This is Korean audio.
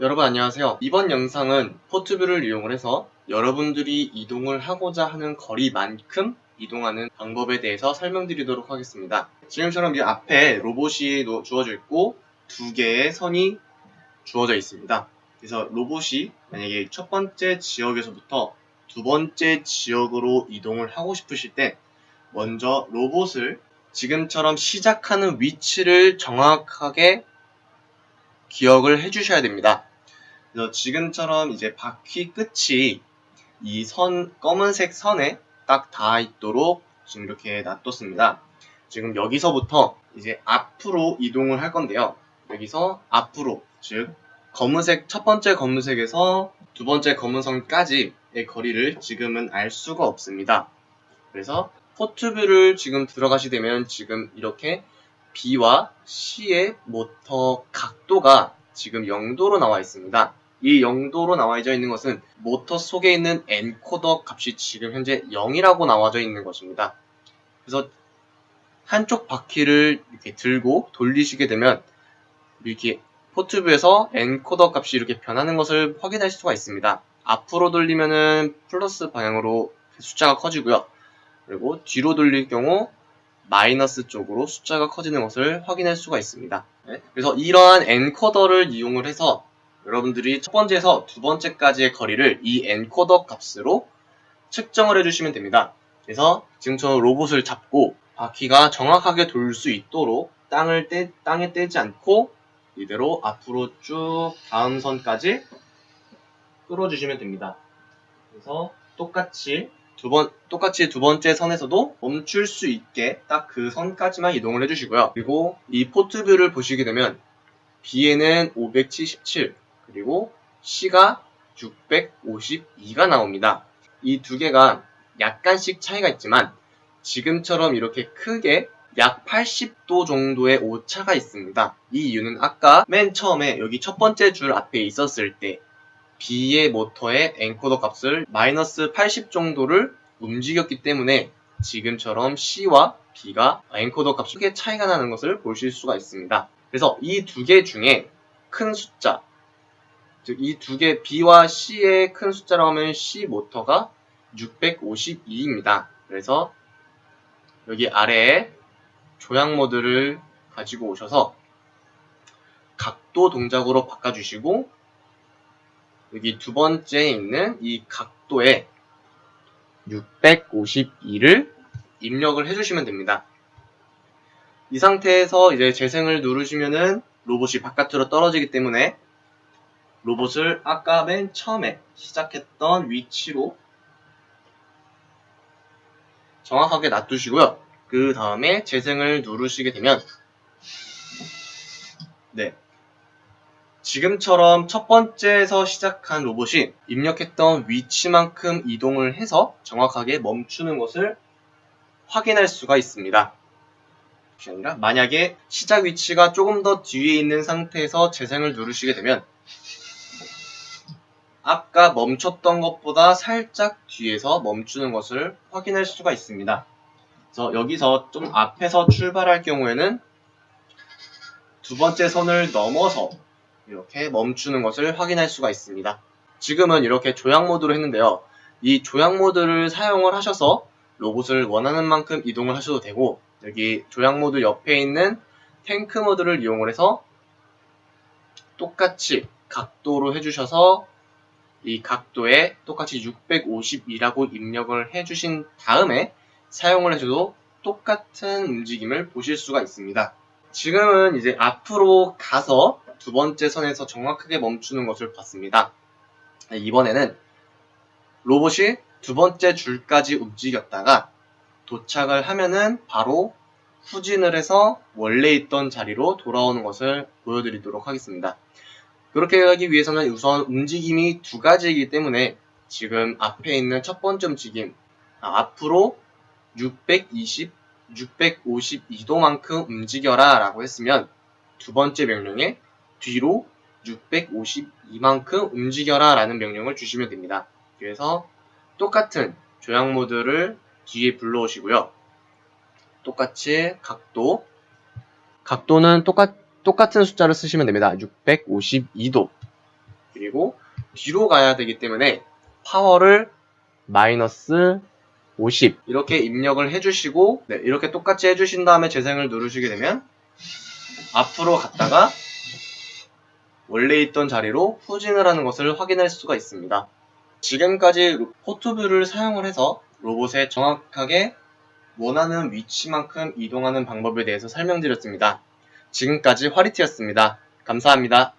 여러분 안녕하세요. 이번 영상은 포트뷰를 이용을 해서 여러분들이 이동을 하고자 하는 거리만큼 이동하는 방법에 대해서 설명드리도록 하겠습니다. 지금처럼 이 앞에 로봇이 놓- 주어져 있고 두 개의 선이 주어져 있습니다. 그래서 로봇이 만약에 첫 번째 지역에서부터 두 번째 지역으로 이동을 하고 싶으실 때 먼저 로봇을 지금처럼 시작하는 위치를 정확하게 기억을 해주셔야 됩니다. 그래서 지금처럼 이제 바퀴 끝이 이 선, 검은색 선에 딱 닿아 있도록 지금 이렇게 놔뒀습니다. 지금 여기서부터 이제 앞으로 이동을 할 건데요. 여기서 앞으로, 즉, 검은색, 첫 번째 검은색에서 두 번째 검은선까지의 거리를 지금은 알 수가 없습니다. 그래서 포트뷰를 지금 들어가시게 되면 지금 이렇게 B와 C의 모터 각도가 지금 0도로 나와 있습니다. 이 0도로 나와져 있는 것은 모터 속에 있는 엔코더 값이 지금 현재 0이라고 나와져 있는 것입니다. 그래서 한쪽 바퀴를 이렇게 들고 돌리시게 되면 이렇게 Port View에서 엔코더 값이 이렇게 변하는 것을 확인할 수가 있습니다. 앞으로 돌리면은 플러스 방향으로 숫자가 커지고요. 그리고 뒤로 돌릴 경우 마이너스 쪽으로 숫자가 커지는 것을 확인할 수가 있습니다. 네, 그래서 이러한 엔코더를 이용을 해서 여러분들이 첫 번째에서 두 번째까지의 거리를 이 엔코더 값으로 측정을 해주시면 됩니다. 그래서 지금처럼 로봇을 잡고 바퀴가 정확하게 돌 수 있도록 땅을 떼, 땅에 떼지 않고 이대로 앞으로 쭉 다음 선까지 끌어주시면 됩니다. 그래서 똑같이 두 번, 똑같이 두 번째 선에서도 멈출 수 있게 딱 그 선까지만 이동을 해주시고요. 그리고 이 포트뷰를 보시게 되면 B에는 577, 그리고 C가 652가 나옵니다. 이 두 개가 약간씩 차이가 있지만 지금처럼 이렇게 크게 약 80도 정도의 오차가 있습니다. 이 이유는 아까 맨 처음에 여기 첫 번째 줄 앞에 있었을 때 B의 모터의 엔코더 값을 마이너스 80 정도를 움직였기 때문에 지금처럼 C와 B가 엔코더 값이 크게 차이가 나는 것을 보실 수가 있습니다. 그래서 이 두 개 중에 큰 숫자, 즉 이 두 개 B와 C의 큰 숫자라고 하면 C 모터가 652입니다. 그래서 여기 아래에 조향 모드를 가지고 오셔서 각도 동작으로 바꿔주시고 여기 두 번째에 있는 이 각도에 652를 입력을 해주시면 됩니다. 이 상태에서 이제 재생을 누르시면은 로봇이 바깥으로 떨어지기 때문에 로봇을 아까 맨 처음에 시작했던 위치로 정확하게 놔두시고요. 그 다음에 재생을 누르시게 되면 네 지금처럼 첫 번째에서 시작한 로봇이 입력했던 위치만큼 이동을 해서 정확하게 멈추는 것을 확인할 수가 있습니다. 만약에 시작 위치가 조금 더 뒤에 있는 상태에서 재생을 누르시게 되면 아까 멈췄던 것보다 살짝 뒤에서 멈추는 것을 확인할 수가 있습니다. 그래서 여기서 좀 앞에서 출발할 경우에는 두 번째 선을 넘어서 이렇게 멈추는 것을 확인할 수가 있습니다. 지금은 이렇게 조향 모드로 했는데요. 이 조향 모드를 사용을 하셔서 로봇을 원하는 만큼 이동을 하셔도 되고 여기 조향 모드 옆에 있는 탱크 모드를 이용을 해서 똑같이 각도로 해주셔서 이 각도에 똑같이 652라고 입력을 해주신 다음에 사용을 해줘도 똑같은 움직임을 보실 수가 있습니다. 지금은 이제 앞으로 가서 두 번째 선에서 정확하게 멈추는 것을 봤습니다. 이번에는 로봇이 두 번째 줄까지 움직였다가 도착을 하면은 바로 후진을 해서 원래 있던 자리로 돌아오는 것을 보여드리도록 하겠습니다. 그렇게 하기 위해서는 우선 움직임이 두 가지이기 때문에 지금 앞에 있는 첫 번째 움직임 아, 앞으로 620, 652도만큼 움직여라 라고 했으면 두 번째 명령에 뒤로 652만큼 움직여라 라는 명령을 주시면 됩니다. 그래서 똑같은 조향 모드를 뒤에 불러오시고요. 똑같이 각도 각도는 똑같, 똑같은 숫자를 쓰시면 됩니다. 652도 그리고 뒤로 가야 되기 때문에 파워를 마이너스 50 이렇게 입력을 해주시고 네, 이렇게 똑같이 해주신 다음에 재생을 누르시게 되면 앞으로 갔다가 원래 있던 자리로 후진을 하는 것을 확인할 수가 있습니다. 지금까지 포트뷰를 사용을 해서 로봇에 정확하게 원하는 위치만큼 이동하는 방법에 대해서 설명드렸습니다. 지금까지 화리티였습니다. 감사합니다.